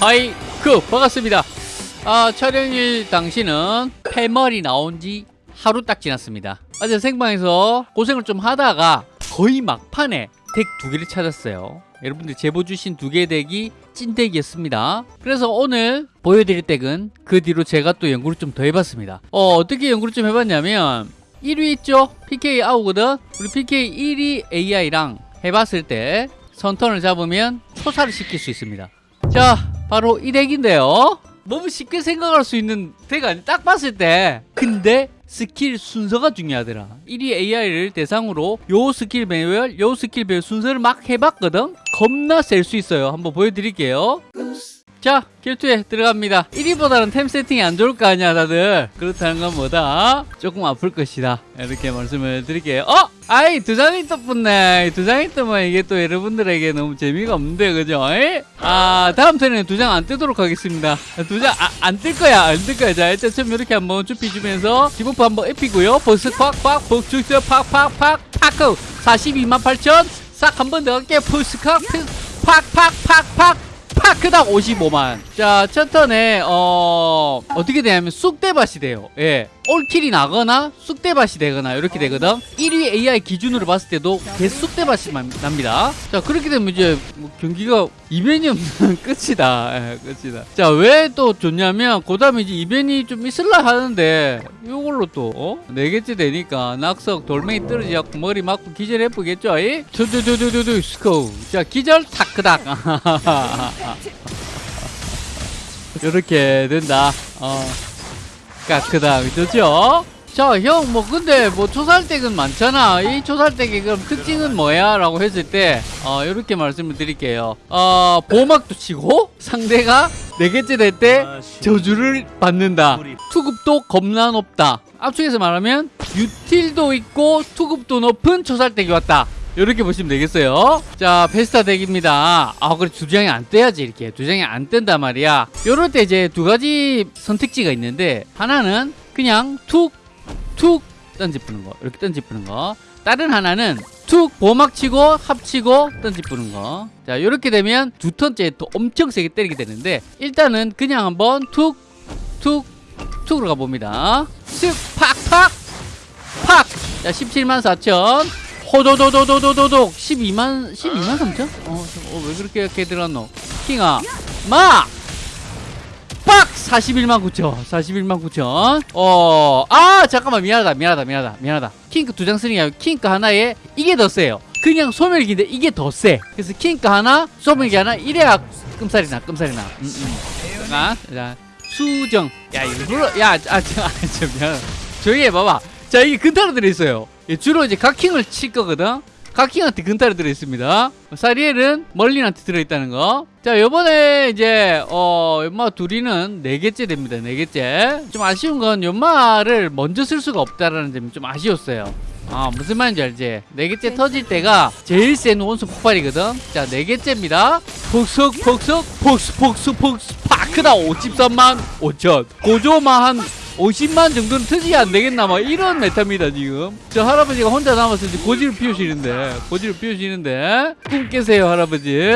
Hi 그 반갑습니다. 아 촬영일 당시는 패멀이 나온 지 하루 딱 지났습니다. 어제 생방에서 고생을 좀 하다가 거의 막판에 덱 두 개를 찾았어요. 여러분들 제보 주신 두 개 덱이 찐덱이었습니다. 그래서 오늘 보여드릴 덱은 그 뒤로 제가 또 연구를 좀 더 해봤습니다. 어, 어떻게 연구를 좀 해봤냐면 1위 있죠? PK 아우거든? 우리 PK 1위 AI랑 해봤을 때 선턴을 잡으면 초사를 시킬 수 있습니다. 자 바로 이 덱인데요. 너무 쉽게 생각할 수 있는 덱 아니 딱 봤을 때. 근데 스킬 순서가 중요하더라. 1위 AI를 대상으로 요 스킬 배열 요 스킬 배열 순서를 막 해봤거든? 겁나 셀 수 있어요. 한번 보여드릴게요 자 결투에 들어갑니다. 1위보다는 템 세팅이 안 좋을 거 아니야 다들. 그렇다는 건 뭐다? 조금 아플 것이다. 이렇게 말씀을 드릴게요. 어? 아이 두 장이 떠뿠네. 두 장이 뜨면 이게 또 여러분들에게 너무 재미가 없는데 그죠? 에이? 아 다음 턴에는 두 장 안 뜨도록 하겠습니다. 두 장 안 뜰 거야 안 뜰 거야. 자 일단 처음 이렇게 한번 쭉 비주면서 debuff 한번 입히고요. 버스 콱콱 복축스 팍팍팍 파크 42만 8천. 싹 한 번 더 갈게 푸스콱 팍팍팍팍 파크당 55만. 자 첫 턴에 어 어떻게 되냐면 쑥대밭이 돼요. 예 all kill이 나거나 쑥대밭이 되거나 이렇게 되거든. 1위 AI 기준으로 봤을 때도 개 쑥대밭이 만- 납니다. 자 그렇게 되면 이제 뭐 경기가 이변이 없는 끝이다. 예, 끝이다. 자 왜 또 좋냐면 그 다음에 이제 이변이 좀 있을라 하는데 이걸로 또 어? 네 개째 되니까 낙석 돌멩이 떨어지고 머리 맞고 기절 이? 두두두두두두 스코. 자 기절 타크닥. 이렇게 된다. 어 까크다 그죠? 자 형 뭐 근데 뭐 초살댁은 많잖아. 이 초살댁의 그럼 특징은 뭐야? 라고 했을 때 어, 이렇게 말씀을 드릴게요. 어 보호막도 치고 상대가 네 개째 될 때 저주를 받는다. 투급도 겁나 높다. 압축해서 말하면 유틸도 있고 투급도 높은 초살댁이 왔다 이렇게 보시면 되겠어요. 자 베스타 덱입니다. 아 그래 두 장이 안 떼야지 이렇게. 두 장이 안 뜬단 말이야. 요럴 때 이제 두 가지 선택지가 있는데 하나는 그냥 툭툭 던지푸는 거. 이렇게 던지푸는 거. 다른 하나는 툭 보막 치고 합치고 던지푸는 거자 이렇게 되면 두 턴째 또 엄청 세게 때리게 되는데 일단은 그냥 한번 툭 툭 툭으로 가봅니다. 쓱 팍팍 팍 자 17만 4천 호도도도도도도독 12만 12만 3천? 어, 저, 어, 왜 그렇게 이렇게 들어갔노? 킹아 마! 빡! 41만 9천 41만 9천 어, 아 잠깐만 미안하다 미안하다 미안하다 미안하다 킹크 두 장 쓰는 게 아니고 킹크 하나에 이게 더 세요 그냥 소멸기인데 이게 더 세 그래서 킹크 하나 소멸기 하나 이래야 끔살이 나 끔살이 나 음, 음. 자, 자 수정 야 일부러 야 아, 저, 아, 저 미안하다 조용히 해봐봐 자 이게 근타로 들어있어요 예, 주로 이제 각킹을 칠 거거든. 각킹한테 근타로 들어있습니다. 사리엘은 멀린한테 들어있다는 거자 요번에 이제 어 연마 둘이는 네개째 됩니다 네개째 좀 아쉬운 건 연마를 먼저 쓸 수가 없다라는 점이 좀 아쉬웠어요. 아 무슨 말인지 알지? 네 개째 터질 때가 제일 센 원소 폭발이거든. 자 네 개째입니다. 폭석 폭석 폭스 폭스 폭스. 파크다 53만 5천. 고조만 한 50만 정도는 터지게 안 되겠나 막 이런 메타입니다 지금. 저 할아버지가 혼자 남아서 이제 고지를 피우시는데 고지를 피우시는데. 꿈 깨세요 할아버지.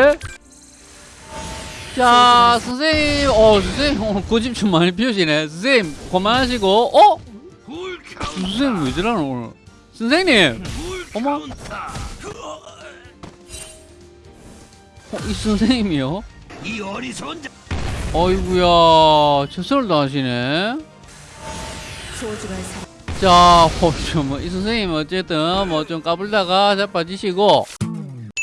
자 선생님 어 선생님 어, 고집 좀 많이 피우시네. 선생님 그만하시고 어? 선생님 왜 저러나 오늘? 선생님! 어머? 어, 이 선생님이요? 이 어리석은 자 어이구야 최선을 다하시네 소중한 자, 어, 뭐이 선생님 어쨌든 뭐 좀 까불다가 자빠지시고.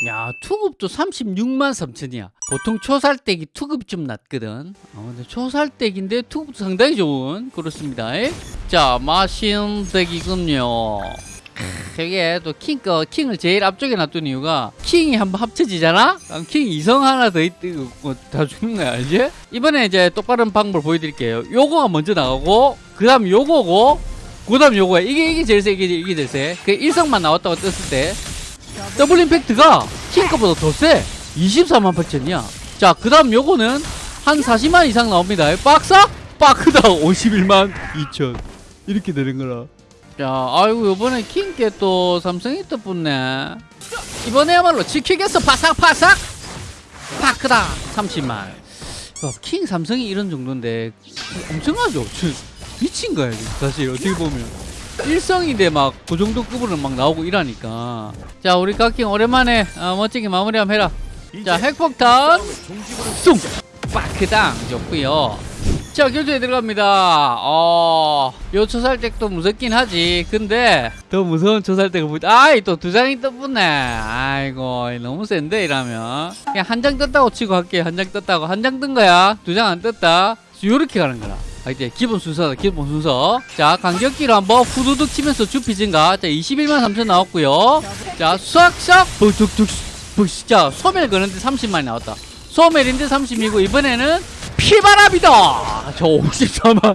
야 투급도 36만 3천이야. 보통 초살댁이 투급이 좀 낮거든. 어, 근데 초살댁인데 투급도 상당히 좋은. 그렇습니다. 에? 자 마신 deck이군요 저게 또 킹, 거, 킹을 제일 앞쪽에 놔둔 이유가 킹이 한번 합쳐지잖아? 그럼 킹 이성 하나 더 있고 뭐다 죽는 거야 알지? 이번에 이제 똑바른 방법을 보여드릴게요. 요거가 먼저 나가고 그 다음 요거고 그 다음 요거야. 이게 이게 제일 세 이게, 이게 제일 세 그 일성만 나왔다고 떴을 때 double impact가 킹 거보다 더 세. 24만 8천이야. 자 그 다음 요거는 한 40만 이상 나옵니다. 박사? 빠크다 51만 2천. 이렇게 되는 거라 자 아이고 요번에 킹께 또 삼성이 또 붙네. 이번에야말로 지키겠어 파삭파삭! 파크다 30만. 어, 킹 삼성이 이런 정도인데 엄청나죠? 저, 미친 거야 사실 어떻게 보면. 일성인데 막 그 정도 급으로 막 나오고 이러니까. 자 우리 각킹 오랜만에 어, 멋지게 마무리 한번 해라. 자 핵폭탄. 쑥! 빠크당 좋고요 자 결투에 들어갑니다. 어... 요 초살댁도 무섭긴 하지. 근데 더 무서운 초살댁을 보이 아이 또 두 장이 떠붙네. 아이고 너무 센데 이러면. 그냥 한 장 떴다고 치고 할게. 한 장 떴다고. 한 장 뜬 거야. 두 장 안 떴다. 요렇게 가는 거라. 아, 이제 기본 순서다 기본 순서. 자 간격기로 한번 후두둑 치면서 주피 증가. 자 21만 3천 나왔고요. 자 싹싹. 북둑둑 북자 소멸 거는데 30만이 나왔다. 소멸인데 30이고 이번에는 피바람이다. 저 54만.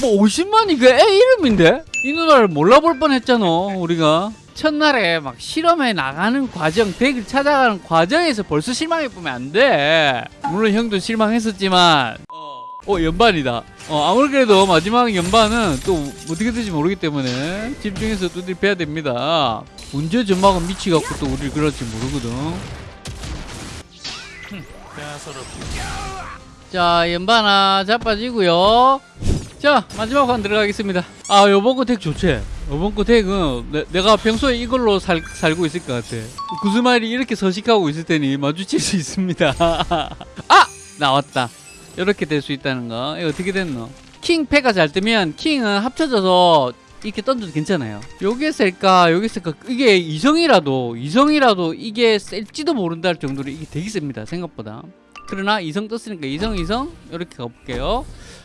뭐 50만이 그 애 이름인데? 이 누나를 몰라볼 뻔했잖아 우리가. 첫날에 막 실험해 나가는 과정 덱을 찾아가는 과정에서 벌써 실망해보면 안돼. 물론 형도 실망했었지만. 어 연반이다. 어 아무래도 마지막 연반은 또 어떻게 될지 모르기 때문에 집중해서 두드려 패야 됩니다. 언제 전막은 미치갖고 또 우리를 그럴지 모르거든 자 연반아 자빠지고요. 자 마지막 판 들어가겠습니다. 아 요번 거 덱 좋지? 요번 거 덱은 내, 내가 평소에 이걸로 살, 살고 있을 것 같아. 구스마일이 이렇게 서식하고 있을 테니 마주칠 수 있습니다. 아! 나왔다. 이렇게 될 수 있다는 거. 이거 어떻게 됐노? 킹 패가 잘 뜨면 킹은 합쳐져서 이렇게 던져도 괜찮아요. 요게 셀까? 요게 셀까? 이게 이성이라도 이성이라도 이게 셀지도 모른다 할 정도로 이게 되게 셉니다 생각보다 그러나 이성 떴으니까 이성 이성 이렇게 가볼게요.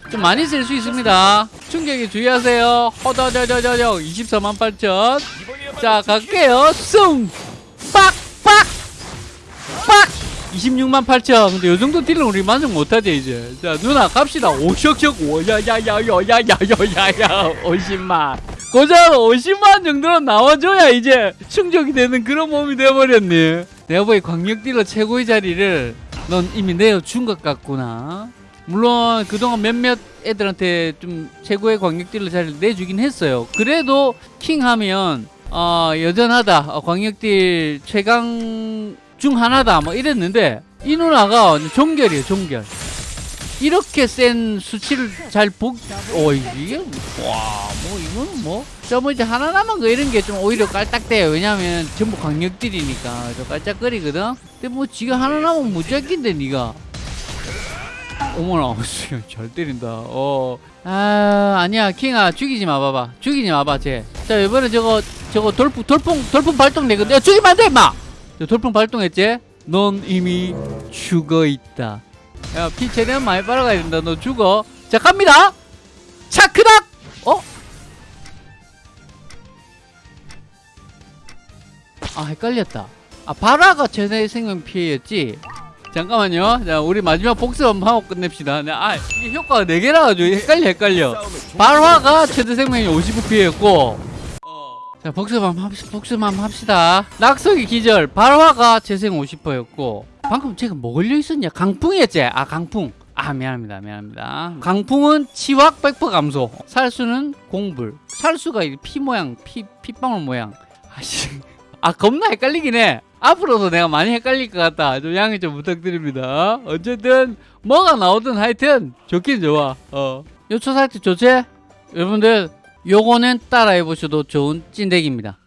좀 많이 쓸 수 있습니다. 충격에 주의하세요. 허더저저저저 24만 8천. 자 갈게요. 숭 빡빡! 빡! 26만 8천. 근데 요 정도 deal은 우리 만족 못하지 이제. 자 누나 갑시다. 오셔셔 오야야야야야야야야야 50만. 고작 50만 정도로 나와줘야 이제 충족이 되는 그런 몸이 돼버렸네. 내가 보기 광역 딜러 최고의 자리를 넌 이미 내어준 것 같구나. 물론 그동안 몇몇 애들한테 좀 최고의 광역 딜러 자리를 내주긴 했어요. 그래도 킹 하면 어, 여전하다. 어, 광역 deal 최강 중 하나다. 뭐 이랬는데 이 누나가 종결이에요 종결 이렇게 센 수치를 잘 보, 어, 이게, 와, 뭐, 이거는 뭐. 저, 뭐, 이제 하나 남은 거 이런 게 좀 오히려 깔딱대요. 왜냐면 전부 강력들이니까. 저 깔짝거리거든? 근데 뭐, 지가 하나 남으면 무작인데, 니가. 어머나, 씨, 잘 때린다. 어. 아, 아니야. 킹아, 죽이지 마, 봐봐. 죽이지 마, 봐, 쟤. 자, 이번에 저거, 저거 돌풍, 돌풍, 돌풍 발동 내거든. 야, 죽이면 안 돼, 임마! 저 돌풍 발동했지? 넌 이미 죽어 있다. 야, 피 최대한 많이 빨아가야 된다. 너 죽어. 자, 갑니다! 차크닥! 어? 아, 헷갈렸다. 아, 바라가 최대 생명 피해였지? 잠깐만요. 자, 우리 마지막 복습 한번 하고 끝냅시다. 네, 아, 이게 효과가 4개라 가지고 헷갈려, 헷갈려. 발화가 최대 생명이 50 피해였고, 자, 복습 한번 합시다. 복습 한번 합시다. 낙석이 기절, 발화가 재생 50%였고, 방금 제가 뭐 걸려 있었냐? 강풍이었지? 아, 강풍. 아, 미안합니다. 미안합니다. 강풍은 치확 100% 감소. 살수는 공불. 살수가 이피 모양, 피, 핏방울 모양. 아씨. 아, 겁나 헷갈리긴 해. 앞으로도 내가 많이 헷갈릴 것 같다. 좀 양해 좀 부탁드립니다. 어쨌든, 뭐가 나오든 하여튼, 좋긴 좋아. 어. 요초 사이트 좋지? 여러분들, 요거는 따라해 보셔도 좋은 찐덱입니다.